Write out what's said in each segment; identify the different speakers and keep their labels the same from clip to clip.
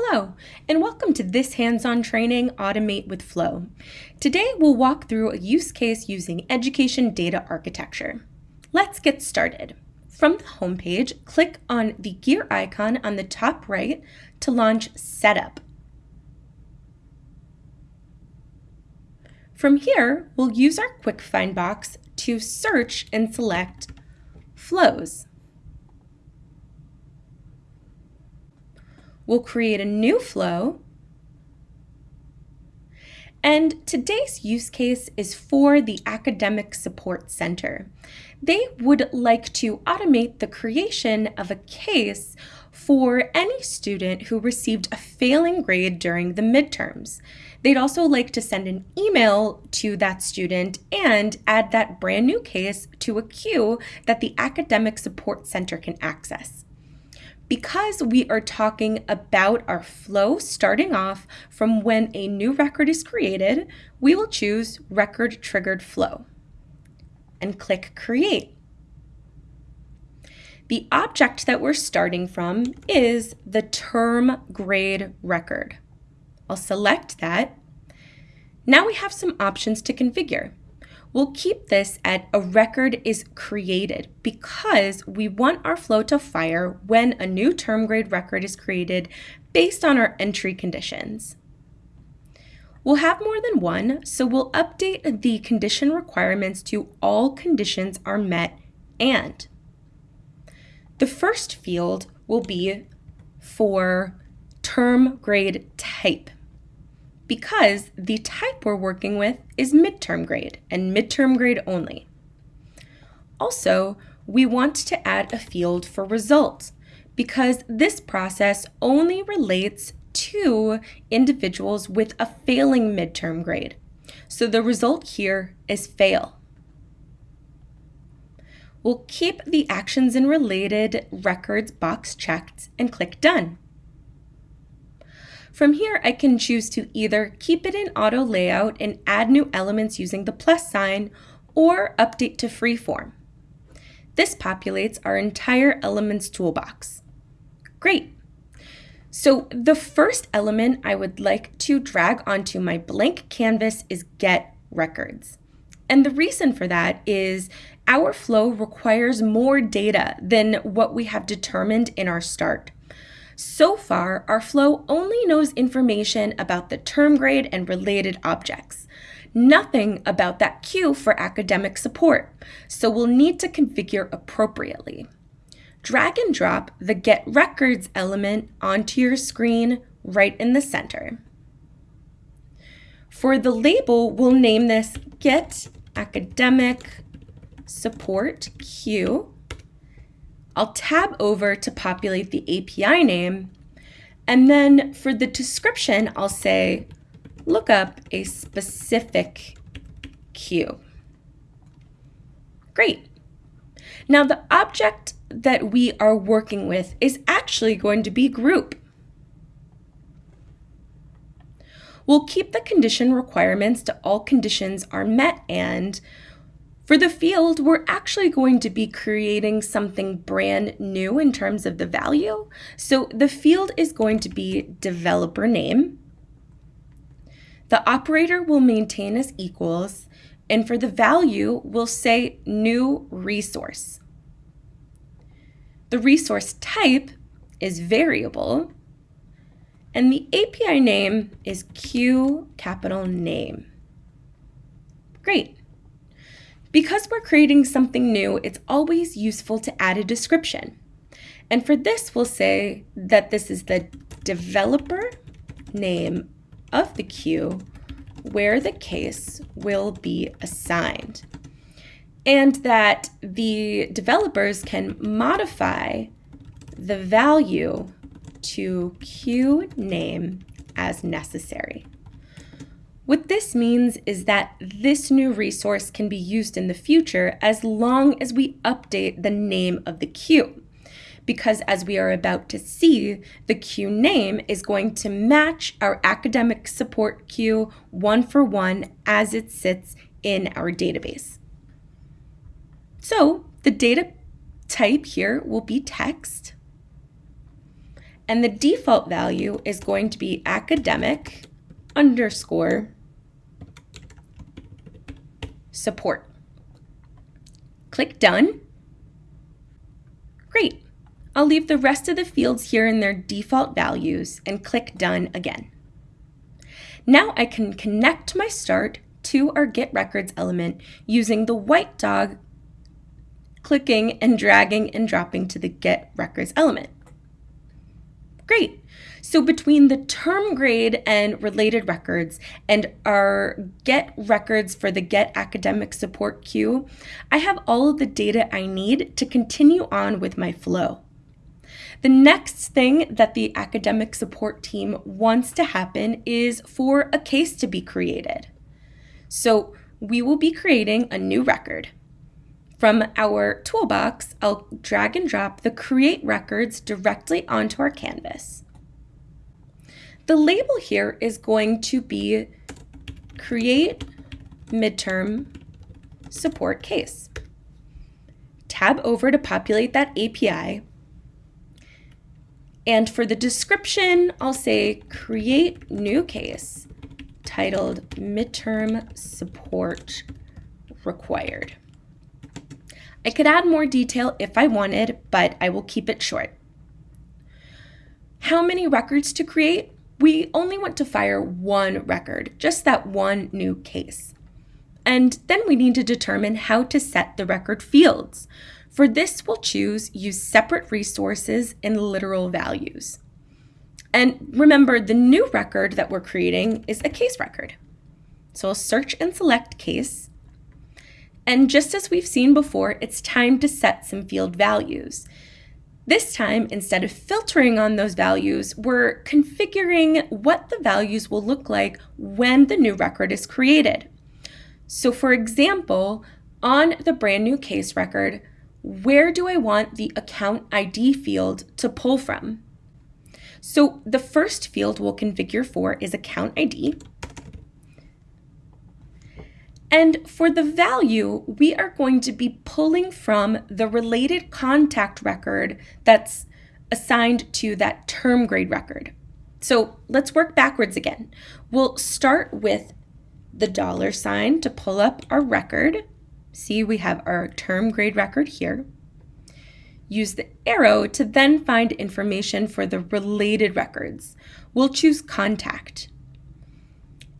Speaker 1: Hello, and welcome to this hands-on training, Automate with Flow. Today, we'll walk through a use case using education data architecture. Let's get started. From the homepage, click on the gear icon on the top right to launch Setup. From here, we'll use our Quick Find box to search and select Flows. We'll create a new flow. And today's use case is for the Academic Support Center. They would like to automate the creation of a case for any student who received a failing grade during the midterms. They'd also like to send an email to that student and add that brand new case to a queue that the Academic Support Center can access because we are talking about our flow starting off from when a new record is created, we will choose Record Triggered Flow and click Create. The object that we're starting from is the term grade record. I'll select that. Now we have some options to configure. We'll keep this at a record is created because we want our flow to fire when a new term grade record is created based on our entry conditions. We'll have more than one, so we'll update the condition requirements to all conditions are met and. The first field will be for term grade type because the type we're working with is midterm grade and midterm grade only. Also, we want to add a field for result because this process only relates to individuals with a failing midterm grade. So the result here is fail. We'll keep the actions and related records box checked and click done. From here, I can choose to either keep it in auto layout and add new elements using the plus sign or update to freeform. This populates our entire elements toolbox. Great. So the first element I would like to drag onto my blank canvas is get records. And the reason for that is our flow requires more data than what we have determined in our start. So far, our flow only knows information about the term grade and related objects. Nothing about that queue for academic support, so we'll need to configure appropriately. Drag and drop the Get Records element onto your screen right in the center. For the label, we'll name this Get Academic Support Queue I'll tab over to populate the API name. And then for the description, I'll say, look up a specific queue. Great. Now the object that we are working with is actually going to be group. We'll keep the condition requirements to all conditions are met and for the field, we're actually going to be creating something brand new in terms of the value. So the field is going to be developer name. The operator will maintain as equals, and for the value, we'll say new resource. The resource type is variable, and the API name is Q capital name. Great. Because we're creating something new, it's always useful to add a description. And for this, we'll say that this is the developer name of the queue where the case will be assigned. And that the developers can modify the value to queue name as necessary. What this means is that this new resource can be used in the future as long as we update the name of the queue. Because as we are about to see, the queue name is going to match our academic support queue one for one as it sits in our database. So the data type here will be text. And the default value is going to be academic underscore support. Click done. Great. I'll leave the rest of the fields here in their default values and click done again. Now I can connect my start to our Get Records element using the white dog clicking and dragging and dropping to the Get Records element. Great. So between the term grade and related records and our get records for the get academic support queue, I have all of the data I need to continue on with my flow. The next thing that the academic support team wants to happen is for a case to be created. So we will be creating a new record. From our toolbox, I'll drag and drop the create records directly onto our canvas. The label here is going to be create midterm support case. Tab over to populate that API and for the description, I'll say create new case titled midterm support required. I could add more detail if I wanted, but I will keep it short. How many records to create? We only want to fire one record, just that one new case. And then we need to determine how to set the record fields. For this, we'll choose use separate resources and literal values. And remember, the new record that we're creating is a case record. So I'll search and select case. And just as we've seen before, it's time to set some field values. This time, instead of filtering on those values, we're configuring what the values will look like when the new record is created. So for example, on the brand new case record, where do I want the account ID field to pull from? So the first field we'll configure for is account ID. And for the value, we are going to be pulling from the related contact record that's assigned to that term grade record. So let's work backwards again. We'll start with the dollar sign to pull up our record. See, we have our term grade record here. Use the arrow to then find information for the related records. We'll choose contact.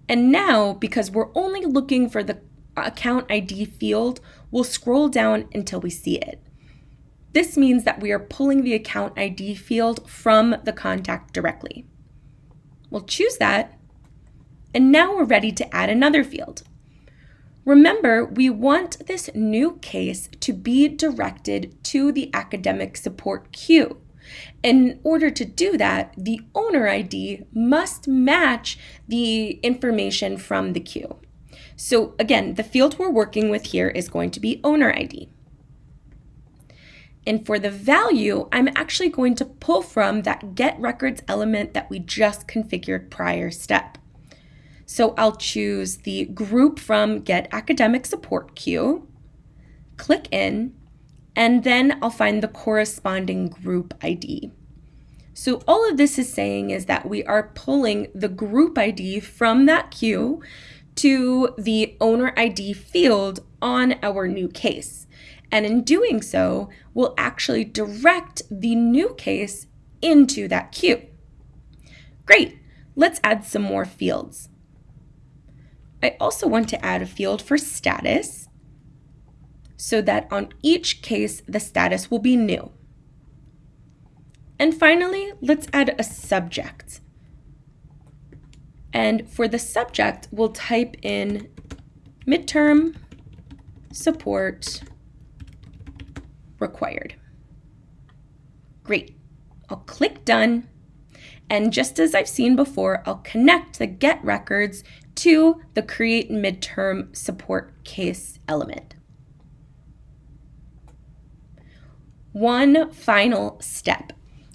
Speaker 1: And now, because we're only looking for the account ID field, we'll scroll down until we see it. This means that we are pulling the account ID field from the contact directly. We'll choose that, and now we're ready to add another field. Remember, we want this new case to be directed to the academic support queue. In order to do that, the owner ID must match the information from the queue. So again, the field we're working with here is going to be owner ID. And for the value, I'm actually going to pull from that get records element that we just configured prior step. So I'll choose the group from Get Academic Support queue, click in, and then I'll find the corresponding group ID. So all of this is saying is that we are pulling the group ID from that queue to the owner ID field on our new case. And in doing so, we'll actually direct the new case into that queue. Great, let's add some more fields. I also want to add a field for status so that on each case, the status will be new. And finally, let's add a subject. And for the subject, we'll type in midterm support required. Great. I'll click done. And just as I've seen before, I'll connect the get records to the create midterm support case element. One final step.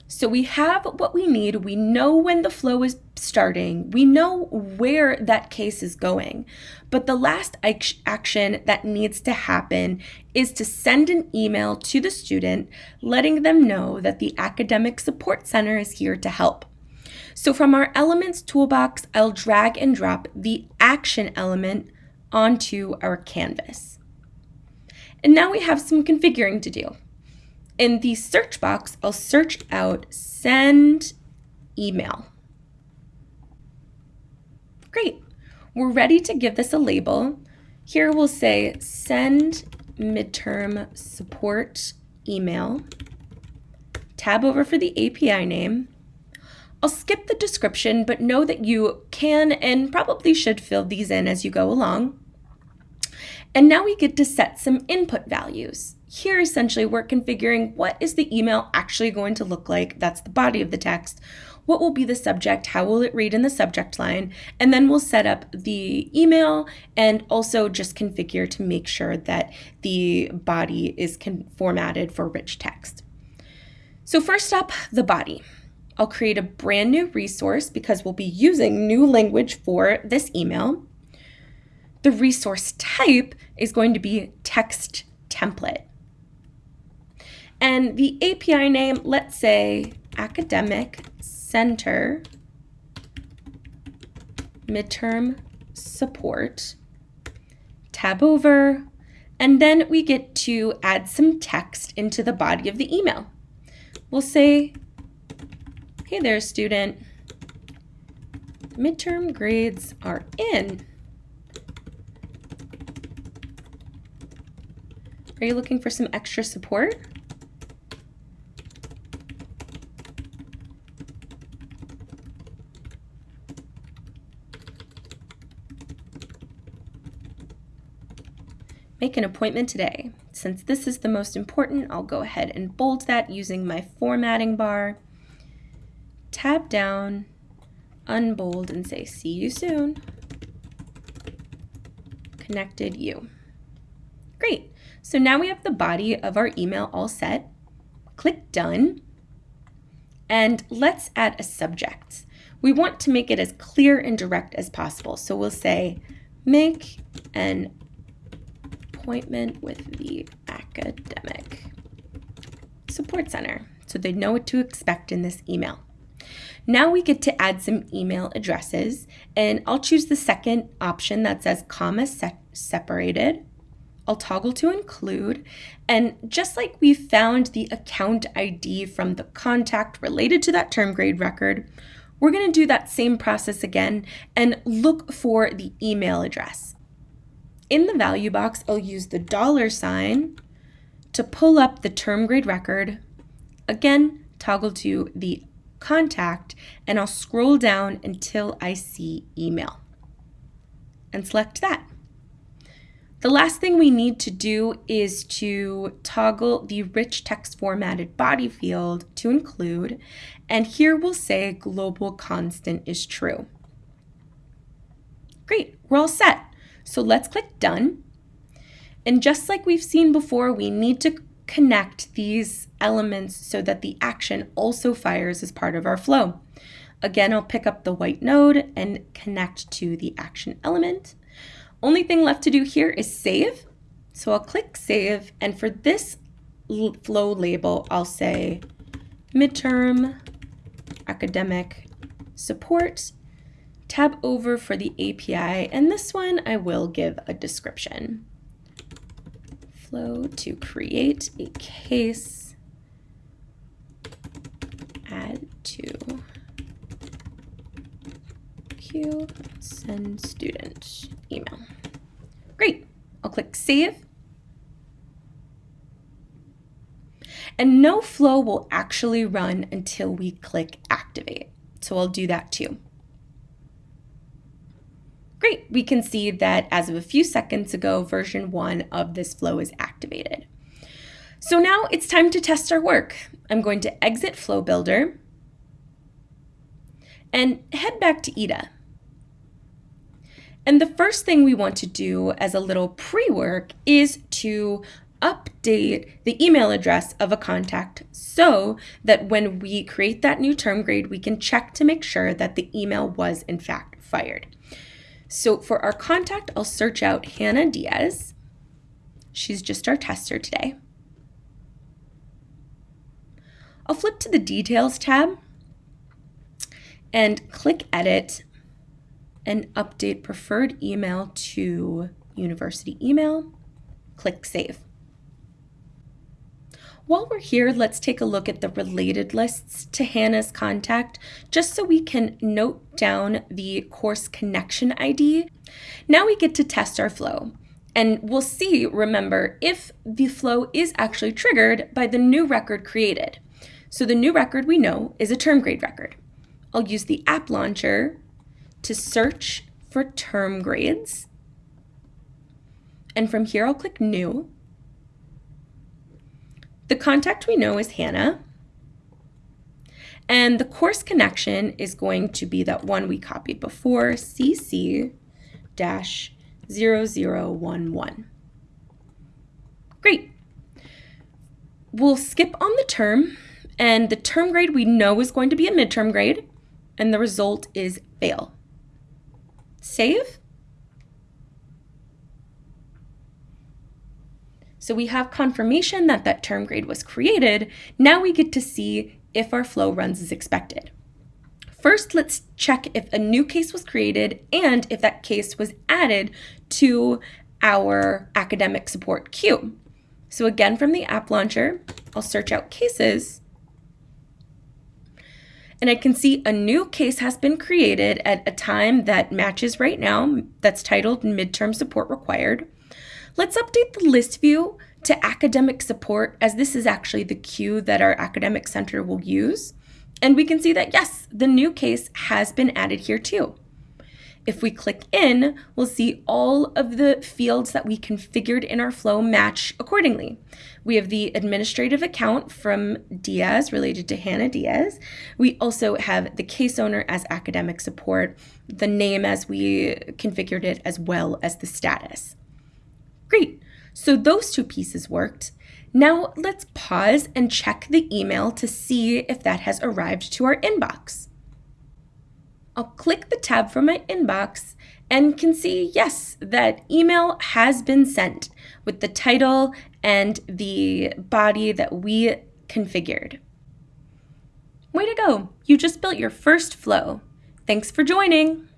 Speaker 1: So we have what we need. We know when the flow is starting. We know where that case is going. But the last action that needs to happen is to send an email to the student letting them know that the Academic Support Center is here to help. So from our Elements toolbox, I'll drag and drop the action element onto our canvas. And now we have some configuring to do. In the search box, I'll search out send email. Great. We're ready to give this a label. Here we'll say send midterm support email. Tab over for the API name. I'll skip the description, but know that you can and probably should fill these in as you go along. And now we get to set some input values. Here, essentially, we're configuring what is the email actually going to look like. That's the body of the text. What will be the subject? How will it read in the subject line? And then we'll set up the email and also just configure to make sure that the body is formatted for rich text. So first up, the body. I'll create a brand new resource because we'll be using new language for this email. The resource type is going to be text template. And the API name, let's say Academic Center Midterm Support. Tab over, and then we get to add some text into the body of the email. We'll say, hey there, student. Midterm grades are in. Are you looking for some extra support? Make an appointment today. Since this is the most important, I'll go ahead and bold that using my formatting bar. Tab down, unbold, and say, see you soon. Connected you. Great. So now we have the body of our email all set. Click done. And let's add a subject. We want to make it as clear and direct as possible. So we'll say, make an appointment with the Academic Support Center so they know what to expect in this email. Now we get to add some email addresses and I'll choose the second option that says comma se separated. I'll toggle to include and just like we found the account ID from the contact related to that term grade record, we're going to do that same process again and look for the email address. In the value box, I'll use the dollar sign to pull up the term grade record. Again, toggle to the contact, and I'll scroll down until I see email and select that. The last thing we need to do is to toggle the rich text formatted body field to include, and here we'll say global constant is true. Great, we're all set. So let's click done. And just like we've seen before, we need to connect these elements so that the action also fires as part of our flow. Again, I'll pick up the white node and connect to the action element. Only thing left to do here is save. So I'll click save. And for this flow label, I'll say midterm academic support tab over for the API, and this one I will give a description. Flow to create a case, add to queue, send student email. Great, I'll click save. And no flow will actually run until we click activate. So I'll do that too. Great, we can see that as of a few seconds ago, version one of this flow is activated. So now it's time to test our work. I'm going to exit Flow Builder and head back to EDA. And the first thing we want to do as a little pre-work is to update the email address of a contact so that when we create that new term grade, we can check to make sure that the email was in fact fired. So for our contact, I'll search out Hannah Diaz. She's just our tester today. I'll flip to the Details tab and click Edit and update preferred email to university email. Click Save. While we're here, let's take a look at the related lists to Hannah's contact, just so we can note down the course connection ID. Now we get to test our flow. And we'll see, remember, if the flow is actually triggered by the new record created. So the new record we know is a term grade record. I'll use the app launcher to search for term grades. And from here, I'll click New. The contact we know is Hannah. And the course connection is going to be that one we copied before, CC-0011. Great. We'll skip on the term, and the term grade we know is going to be a midterm grade, and the result is fail. Save. So we have confirmation that that term grade was created. Now we get to see if our flow runs as expected. First, let's check if a new case was created and if that case was added to our academic support queue. So again, from the app launcher, I'll search out cases and I can see a new case has been created at a time that matches right now that's titled midterm support required. Let's update the list view to academic support as this is actually the queue that our academic center will use. And we can see that yes, the new case has been added here too. If we click in, we'll see all of the fields that we configured in our flow match accordingly. We have the administrative account from Diaz related to Hannah Diaz. We also have the case owner as academic support, the name as we configured it, as well as the status. Great. So those two pieces worked. Now let's pause and check the email to see if that has arrived to our inbox. I'll click the tab from my inbox and can see, yes, that email has been sent with the title and the body that we configured. Way to go! You just built your first flow. Thanks for joining!